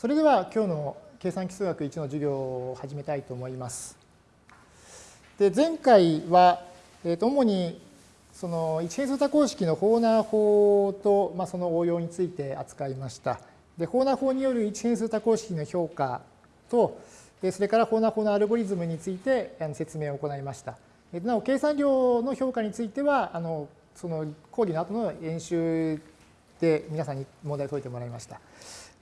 それでは今日の計算基数学1の授業を始めたいと思います。で前回は、えー、と主にその一変数多項式のホーナー法と、まあ、その応用について扱いました。でホーナー法による一変数多項式の評価と、それからホーナー法のアルゴリズムについて説明を行いました。なお計算量の評価についてはあのその講義の後の演習皆さんに問題を解いてもらいました。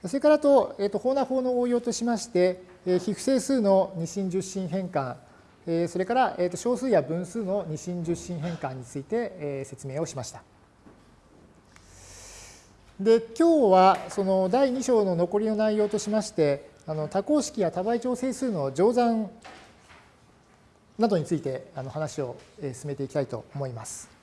それからと、えー、と法な法の応用としまして、非不整数の二進十進変換、それから、えー、と小数や分数の二進十進変換について、え説明をしました。で、今日はその第2章の残りの内容としまして、あの多項式や多倍調整数の乗算などについてあの話を進めていきたいと思います。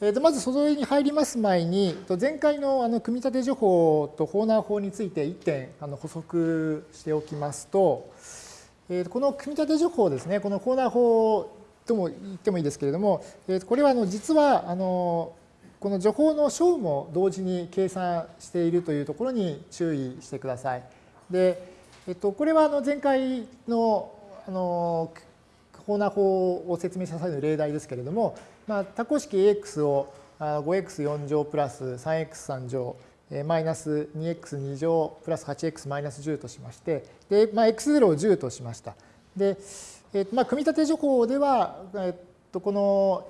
えとまず、それに入ります前に、前回のあの組み立て情報とホーナー法について1点あの補足しておきますと、えとこの組み立て情報ですね、このホーナー法とも言ってもいいですけれども、えとこれはあの実はあのこの助法の小も同時に計算しているというところに注意してください。で、えっと、これはあの前回のあのホーナー法を説明した際の例題ですけれども、まあ、多項式 AX を 5x4 乗プラス 3x3 乗マイナス 2x2 乗プラス 8x マイナス10としまして、で、まあ、x0 を10としました。で、えっと、まあ、組み立て情報では、えっと、この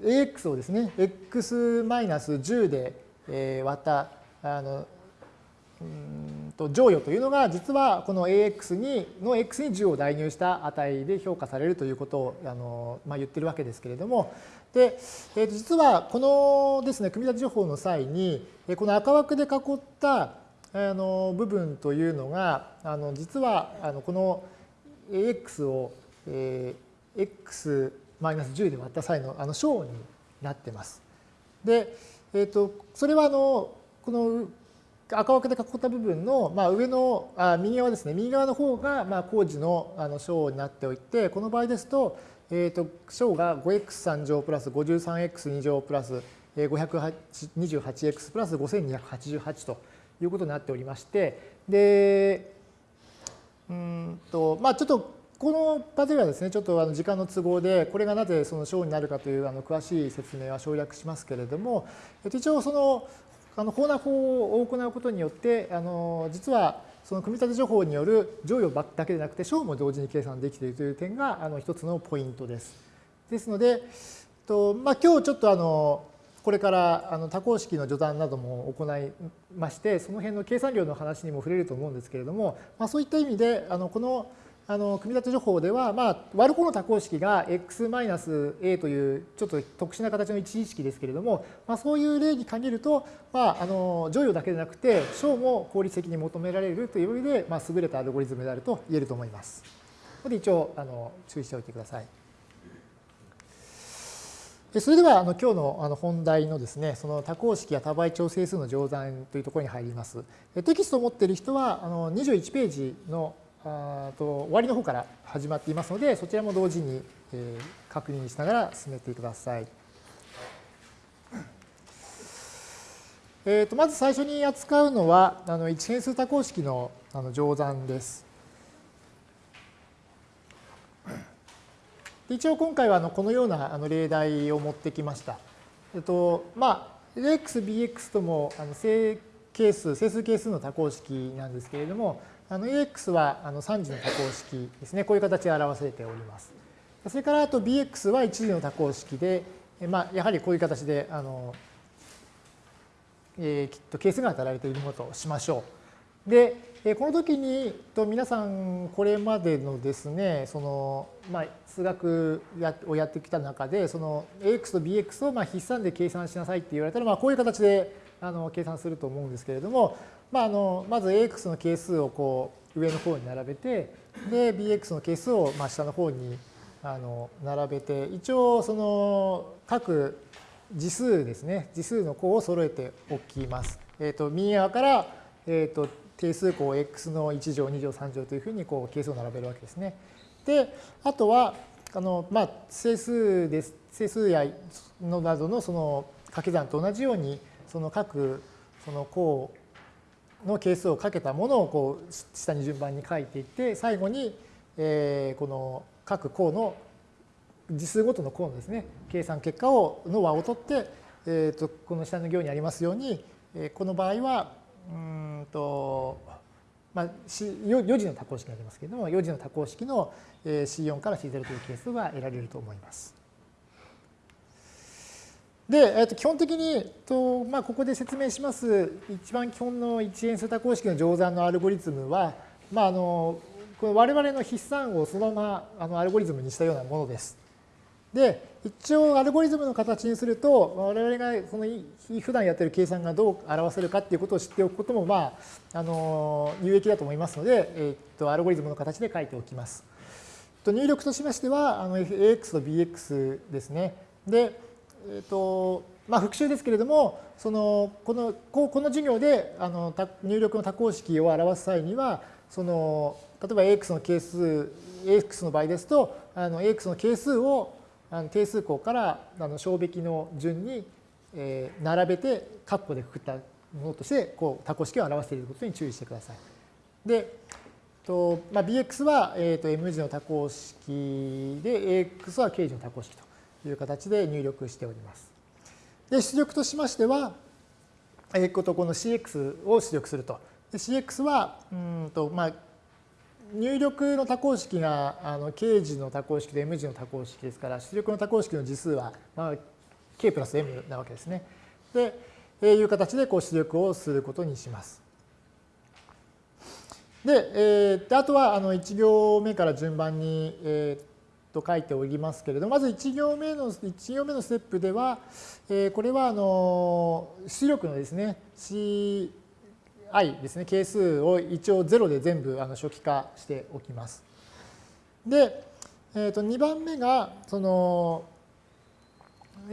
AX をですね、x マイナス10で割ったあのうん乗与というのが実はこの AX にの X に10を代入した値で評価されるということをあの、まあ、言ってるわけですけれどもで、えー、と実はこのですね組み立て情報の際にこの赤枠で囲ったあの部分というのがあの実はあのこの AX を、えー、X マイナス10で割った際のあの小になってます。で、えー、とそれはあのこの赤枠で囲った部分の、まあ、上のあ右側ですね。右側の方が、まあ、工事のあの小になっておいてこの場合ですと,、えー、と小が 5x3 乗プラス 53x2 乗プラス 528x プラス5288ということになっておりましてでうんとまあちょっとこの場ではですねちょっとあの時間の都合でこれがなぜその小になるかというあの詳しい説明は省略しますけれども一応そのあの法な法を行うことによって、あの実はその組み立て情報による乗与だけでなくて小も同時に計算できているという点があの一つのポイントです。ですので、とまあ、今日ちょっとあのこれからあの多項式の序断なども行いまして、その辺の計算量の話にも触れると思うんですけれども、まあ、そういった意味であのこのあの組み立て情報では、まあ、割る方の多項式が x-a というちょっと特殊な形の一次式ですけれども、まあ、そういう例に限ると、まあ、あの乗与だけでなくて小も効率的に求められるという意味で、まあ、優れたアルゴリズムであると言えると思います。ここで一応あの注意しておいてください。それではあの今日のあの本題のですね、その多項式や多倍調整数の乗算というところに入ります。テキストを持っている人はあの21ページのあと終わりの方から始まっていますので、そちらも同時に、えー、確認しながら進めてください。えー、とまず最初に扱うのは、あの一変数多項式のあの乗算です。一応今回はあのこのようなあの例題を持ってきました。えっと、まあ、AX、BX ともあの正係数、整数係数の多項式なんですけれども、あの AX はあの3次の多項式ですね。こういう形で表されております。それからあと BX は1次の多項式で、まあ、やはりこういう形であの、えー、きっと係数が与えられているものとしましょう。で、この時にと皆さんこれまでのですね、そのまあ、数学をやってきた中で、その AX と BX をまあ筆算で計算しなさいって言われたら、まあ、こういう形であの計算すると思うんですけれども、まあ、あのまず AX の係数をこう上の方に並べて、で、BX の係数をまあ下の方にあの並べて、一応その各次数ですね、次数の項を揃えておきます。え、ー、と、右側から、えっ、ー、と、定数項 x の1乗、2乗、3乗というふうにこう係数を並べるわけですね。で、あとは、あのまあ、整数です。整数やのなどのその掛け算と同じように、その各その項の係数をかけたものをこう下に順番に書いていって最後に、えこの各項の次数ごとの項のですね計算結果をの和を取って、えー、とこの下の行にありますように、えこの場合はうんと、まあ、4次の多項式になりますけれども4次の多項式の C4 から C0 という係数が得られると思います。で、えー、と基本的にと、まあ、ここで説明します一番基本の一元数多項式の乗算のアルゴリズムは、まあ、あのこれ我々の筆算をそのままあのアルゴリズムにしたようなものです。で、一応アルゴリズムの形にすると、我々がその普段やってる計算がどう表せるかっていうことを知っておくことも、まあ、あの有益だと思いますので、えっと、アルゴリズムの形で書いておきます。入力としましては、あの AX と BX ですね。で、えっと、まあ、復習ですけれども、そのこのこの授業であの入力の多項式を表す際には、その例えば AX の係数、AX の場合ですと、あの AX の係数をあの定数項からあの小べきの順に、えー、並べて括弧でくくったものとしてこう多項式を表していることに注意してください。で、とまあ、bx は、えー、と m 字の多項式で ax は k 字の多項式という形で入力しております。で出力としましては、えー、とこの cx を出力すると。cx はうんと、まあ、入力の多項式があの k 字の多項式と m 字の多項式ですから出力の多項式の次数は、まあ、k プラス m なわけですね。で、えいう形でこう出力をすることにします。で、えー、あとはあの1行目から順番に、えー、と書いておりますけれどまず1行目の1行目のステップでは、え、これはあの出力のですね C i ですね、係数を一応0で全部あの初期化しておきます。で、えー、と2番目が、その、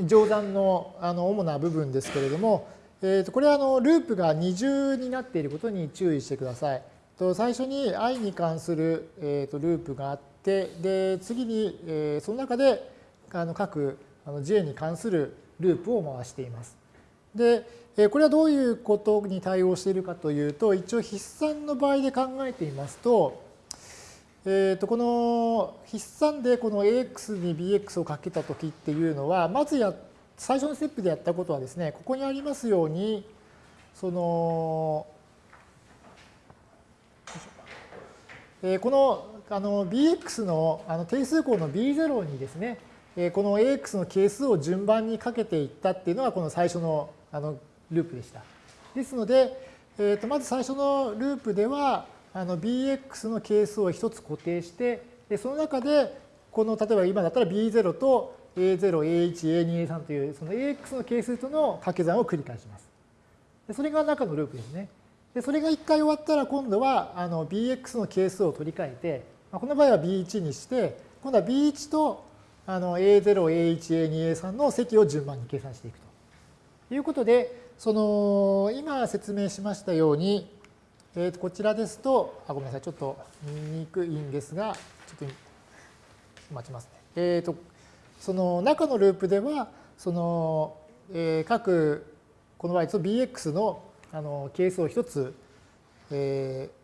乗算のあの主な部分ですけれども、えー、とこれはあのループが二重になっていることに注意してください。と最初に i に関する、えー、とループがあって、で次に、えー、その中であの各あの j に関するループを回しています。で、これはどういうことに対応しているかというと、一応筆算の場合で考えていますと、えー、とこの筆算でこの ax に bx をかけたときっていうのは、まずや最初のステップでやったことはですね、ここにありますように、その、えこのあの bx のあの定数項の b0 にですね、この ax の係数を順番にかけていったっていうのがこの最初のあのループでした。ですので、えー、とまず最初のループではあの bx の係数を一つ固定してでその中でこの例えば今だったら b0 と a0、a1、a2、a3 というその ax の係数との掛け算を繰り返します。でそれが中のループですね。でそれが一回終わったら今度はあの bx の係数を取り替えて、この場合は b1 にして今度は b1 とあの a0、a1、a2、a3 の積を順番に計算していくということで、その今説明しましたように、えー、とこちらですと、あごめんなさい、ちょっと見にくいんですが、ちょっと待ちますね。えっ、ー、と、その中のループでは、その、えー、各、この場合と bx のあの係数を一つ、えー、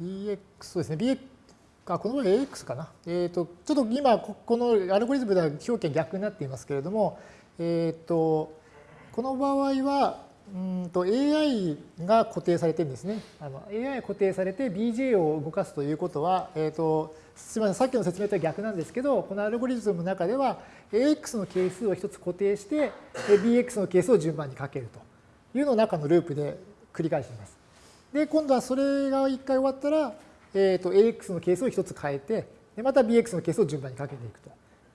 bx そうですね、bx あこの場合 ax かな。えっ、ー、と、ちょっと今、このアルゴリズムでは表記逆になっていますけれども、えっ、ー、と、この場合は、うんと AI が固定されてるんですね。AI が固定されて BJ を動かすということは、えっ、ー、と、すみません、さっきの説明とは逆なんですけど、このアルゴリズムの中では AX の係数を一つ固定して、BX の係数を順番にかけるというのを中のループで繰り返しています。で、今度はそれが一回終わったら、えっ、ー、と、AX の係数を一つ変えて、でまた BX の係数を順番にかけていくと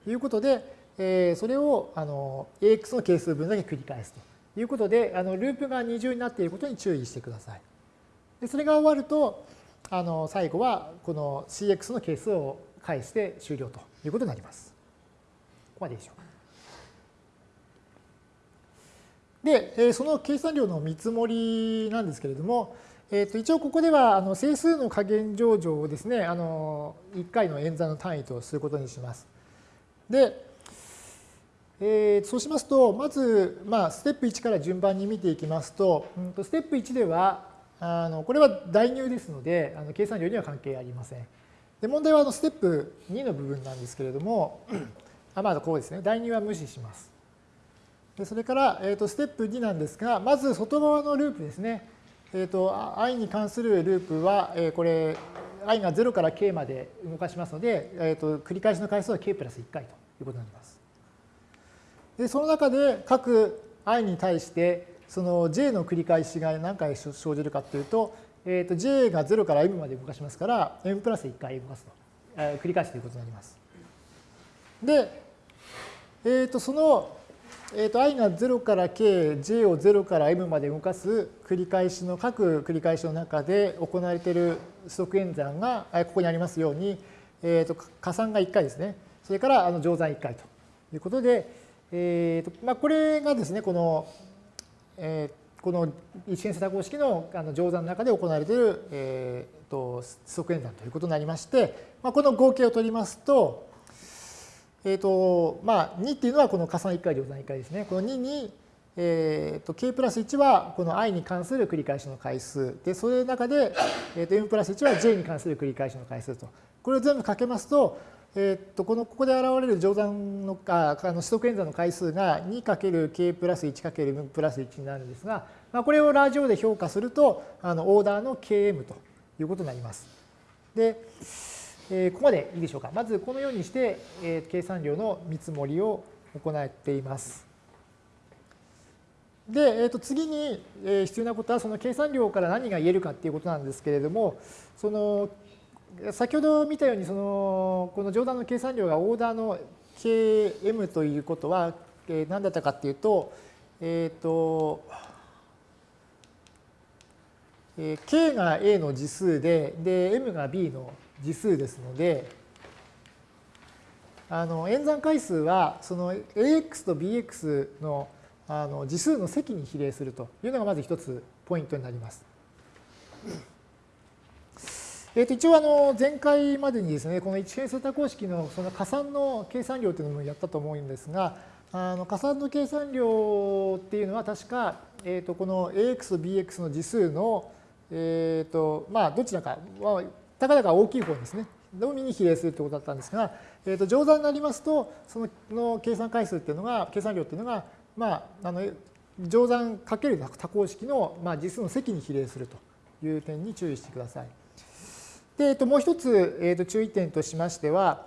いうことで、えー、それをあの AX の係数分だけ繰り返すということで、あのループが二重になっていることに注意してください。でそれが終わると、あの最後はこの CX の係数を返して終了ということになります。ここまででしょうか。で、その計算量の見積もりなんですけれども、えー、と一応ここではあの整数の加減上場をですね、あの1回の演算の単位とすることにします。で、えー、そうしますと、まず、まあ、ステップ1から順番に見ていきますと、うん、とステップ1では、あのこれは代入ですので、あの計算量には関係ありません。で問題はあのステップ2の部分なんですけれども、あまあ、こうですね、代入は無視します。でそれから、えー、とステップ2なんですが、まず外側のループですね。えー、と i に関するループは、えー、これ、i が0から k まで動かしますので、えー、と繰り返しの回数は k プラス1回ということになります。でその中で各 i に対してその j の繰り返しが何回生じるかというと,、えー、と j が0から m まで動かしますから m プラス1回動かすと、えー、繰り返すということになります。で、えー、とその、えー、と i が0から k、j を0から m まで動かす繰り返しの各繰り返しの中で行われている指則演算がここにありますように、えー、と加算が1回ですね。それからあの乗算1回ということで、えーとまあ、これがですね、この、えー、この一変数多項式のあの乗算の中で行われている、えーと、即演算ということになりまして、まあ、この合計を取りますと、えーとまあ、2っていうのはこの加算1回乗算1回ですね。この2に、えーと、k プラス1はこの i に関する繰り返しの回数で、それの中で、えー、と m プラス1は j に関する繰り返しの回数と。これを全部かけますと、えっとこのここで現れる乗算のああの指則演算の回数が 2×k プラス 1×m プラス1になるんですが、まあ、これをラジオで評価するとあのオーダーの km ということになります。で、えー、ここまでいいでしょうか。まずこのようにして、えー、計算量の見積もりを行っています。で、えー、と次に必要なことはその計算量から何が言えるかっていうことなんですけれどもその先ほど見たようにそのこの乗算の計算量がオーダーの km ということは何だったかっていうと、えっ、ー、と、k が a の次数でで m が b の次数ですのであの演算回数はその ax と bx のあの次数の積に比例するというのがまず一つポイントになります。えー、と一応あの前回までにですねこの一変数多項式のその加算の計算量というのもやったと思うんですがあの加算の計算量っていうのは確か、えー、とこの ax と bx の次数の、えーとまあ、どちらか、まあ、たかだか大きい方ですねのみに比例するということだったんですが、えー、と乗算になりますとそのの計算回数っていうのが計算量っていうのが、まあ、あの乗算かける多項式の、まあ、実数の積に比例するという点に注意してください。で、えっと、もう一つ、えっと、注意点としましては、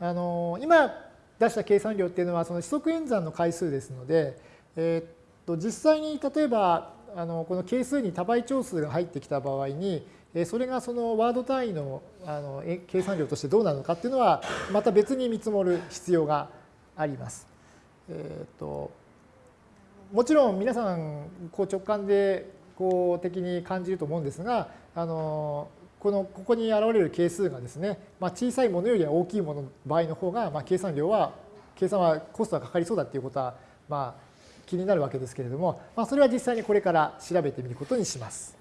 あの今出した計算量っていうのはその指則演算の回数ですので、えっと、実際に例えばあのこの係数に多倍長数が入ってきた場合にそれがそのワード単位のあの計算量としてどうなのかっていうのはまた別に見積もる必要があります。えっともちろん皆さんこう直感でこう的に感じると思うんですがあのこのここに現れる係数がですね、まあ、小さいものよりは大きいものの場合の方が、まあ、計算量は計算はコストがかかりそうだっていうことは、まあ、気になるわけですけれども、まあ、それは実際にこれから調べてみることにします。